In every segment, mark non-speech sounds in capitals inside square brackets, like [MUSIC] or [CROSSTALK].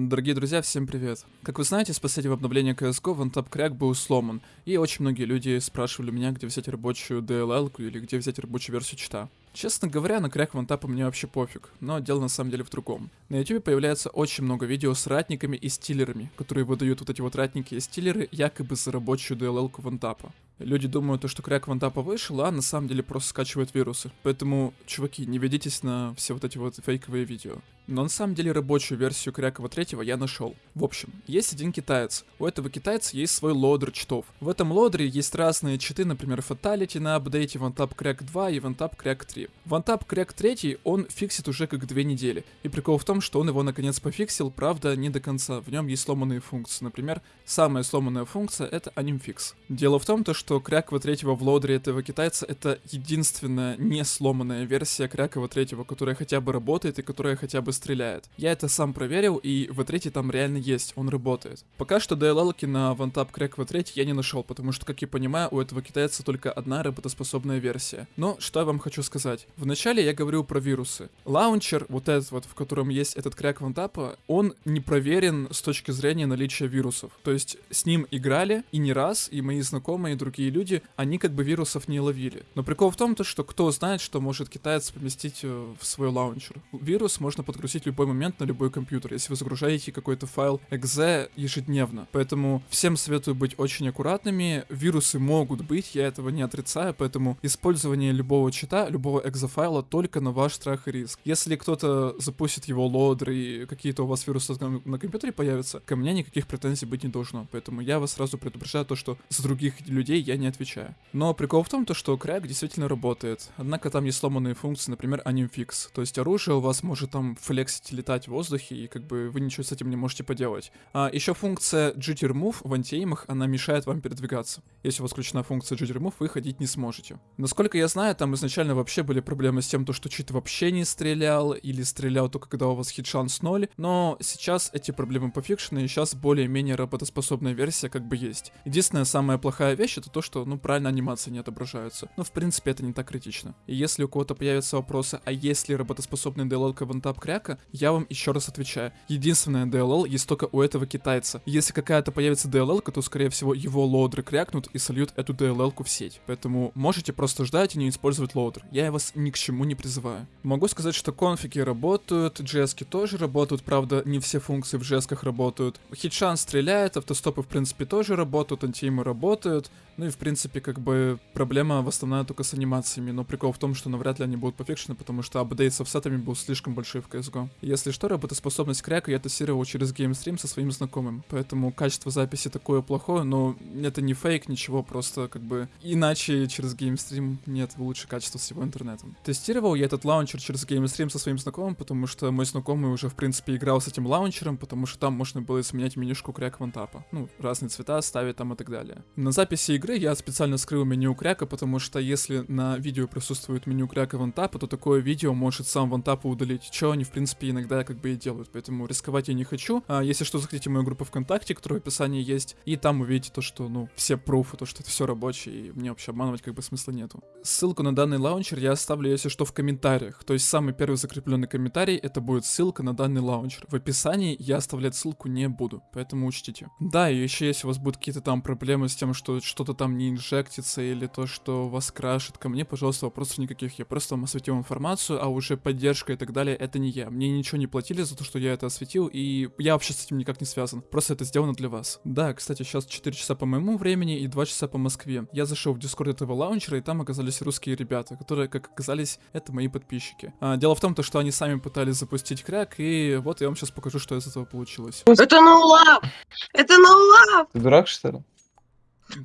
Дорогие друзья, всем привет. Как вы знаете, с последнего обновления CSGO OneTap Crack был сломан, и очень многие люди спрашивали меня, где взять рабочую DLL или где взять рабочую версию чита. Честно говоря, на кряк вантапа мне вообще пофиг, но дело на самом деле в другом. На YouTube появляется очень много видео с ратниками и стиллерами, которые выдают вот эти вот ратники и стиллеры якобы за рабочую DLL-ку вантапа. Люди думают, что кряк вантапа вышел, а на самом деле просто скачивает вирусы. Поэтому, чуваки, не ведитесь на все вот эти вот фейковые видео. Но на самом деле рабочую версию кряка v3 я нашел. В общем, есть один китаец. У этого китайца есть свой лодер читов. В этом лодере есть разные читы, например, Fatality на апдейте OneTap Crack 2 и OneTap Crack 3. OneTap Crack 3 он фиксит уже как две недели. И прикол в том, что он его наконец пофиксил, правда, не до конца. В нем есть сломанные функции. Например, самая сломанная функция это animfix. Дело в том, то, что кряка v3 в лодере этого китайца это единственная не сломанная версия кряка v3, которая хотя бы работает и которая хотя бы стреляет. Я это сам проверил, и v3 там реально есть, он работает. Пока что DLL-ки на OneTap Crack v3 я не нашел, потому что, как я понимаю, у этого китайца только одна работоспособная версия. Но что я вам хочу сказать. Вначале я говорил про вирусы. Лаунчер, вот этот вот, в котором есть этот кряк OneTap а, он не проверен с точки зрения наличия вирусов. То есть с ним играли и не раз, и мои знакомые, и другие люди, они как бы вирусов не ловили. Но прикол в том, то, что кто знает, что может китаец поместить э, в свой лаунчер. Вирус можно подгрузить в любой момент на любой компьютер, если вы загружаете какой-то файл exe ежедневно. Поэтому всем советую быть очень аккуратными. Вирусы могут быть, я этого не отрицаю, поэтому использование любого чита, любого exe файла только на ваш страх и риск. Если кто-то запустит его лодер и какие-то у вас вирусы на, компьютере появятся, ко мне никаких претензий быть не должно. Поэтому я вас сразу предупреждаю то, что за других людей я не отвечаю. Но прикол в том, то, что крак действительно работает. Однако там есть сломанные функции, например, анимфикс. То есть оружие у вас может там флексить, летать в воздухе, и как бы вы ничего с этим не можете поделать. А еще функция Jitter Move в антиэймах, она мешает вам передвигаться. Если у вас включена функция Jitter Move, вы ходить не сможете. Насколько я знаю, там изначально вообще были проблемы с тем, то, что чит вообще не стрелял, или стрелял только когда у вас хит-шанс 0, но сейчас эти проблемы пофикшены, и сейчас более-менее работоспособная версия как бы есть. Единственная самая плохая вещь это то, что, ну, правильно анимации не отображаются. Но, в принципе, это не так критично. И если у кого-то появятся вопросы, а есть ли работоспособный DLL OneTap кряка, я вам еще раз отвечаю. Единственная DLL есть только у этого китайца. Если какая-то появится DLL, то, скорее всего, его лоудер крякнут и сольют эту DLL в сеть. Поэтому можете просто ждать и не использовать лоудер. Я вас ни к чему не призываю. Могу сказать, что конфиги работают, JS тоже работают, правда, не все функции в JS работают. Hitchance стреляет, автостопы, в принципе, тоже работают, anti-aim ы работают. Ну и, в принципе, как бы проблема в основном только с анимациями, но прикол в том, что навряд ли они будут пофикшены, потому что апдейт с офсетами был слишком большой в CSGO. Если что, работоспособность кряка я тестировал через геймстрим со своим знакомым, поэтому качество записи такое плохое, но это не фейк, ничего, просто как бы иначе через геймстрим нет лучше качества всего интернета. Тестировал я этот лаунчер через геймстрим со своим знакомым, потому что мой знакомый уже, в принципе, играл с этим лаунчером, потому что там можно было изменять менюшку кряк OneTap а. Ну, разные цвета ставить там и так далее. На записи игры я специально скрыл меню кряка, потому что если на видео присутствует меню кряка OneTap а, то такое видео может сам OneTap удалить, что они, в принципе, иногда как бы и делают, поэтому рисковать я не хочу. А если что, заходите в мою группу ВКонтакте, которая в описании есть, и там увидите то, что, ну, все пруфы, то, что это все рабочее, и мне вообще обманывать как бы смысла нету. Ссылку на данный лаунчер я оставлю, если что, в комментариях, то есть самый первый закрепленный комментарий, это будет ссылка на данный лаунчер. В описании я оставлять ссылку не буду, поэтому учтите. Да, и еще если у вас будут какие-то там проблемы с тем, что что-то там не инжектится или то, что вас крашит, ко мне, пожалуйста, вопросов никаких. Я просто вам осветил информацию, а уже поддержка и так далее, это не я. Мне ничего не платили за то, что я это осветил, и я вообще с этим никак не связан. Просто это сделано для вас. Да, кстати, сейчас 4 часа по моему времени и 2 часа по Москве. Я зашел в дискорд этого лаунчера, и там оказались русские ребята, которые, как оказались, это мои подписчики. А, дело в том, то, что они сами пытались запустить кряк, и вот я вам сейчас покажу, что из этого получилось. Это ноулап! Это ноулап! Ты дурак, что ли?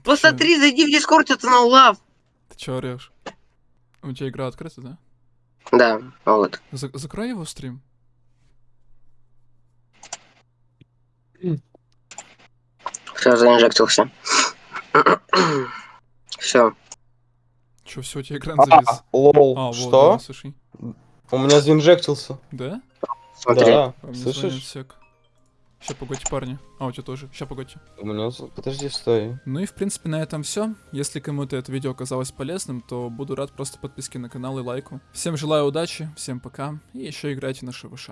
Посмотри, зайди в дискорд, это ноулап! Ты чё орешь? У тебя игра открыта, да? Да, вот. За закрой его стрим. Все, заинжектился. [CLEARS THROAT] Все. Чё, все, у тебя экран завис? А, лол, А, вот, что? да, слушай. У меня заинжектился. Да? Смотри. Да, А, слышишь? Сек. Ща, погодьте, парни. А, у тебя тоже. Ща, погодьте. У меня... Подожди, стой. Ну и, в принципе, на этом все. Если кому-то это видео оказалось полезным, то буду рад просто подписке на канал и лайку. Всем желаю удачи, всем пока, и еще играйте на ШВШ.